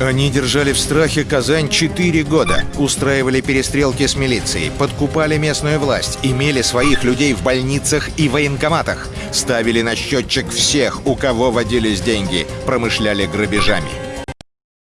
Они держали в страхе Казань 4 года, устраивали перестрелки с милицией, подкупали местную власть, имели своих людей в больницах и военкоматах, ставили на счетчик всех, у кого водились деньги, промышляли грабежами.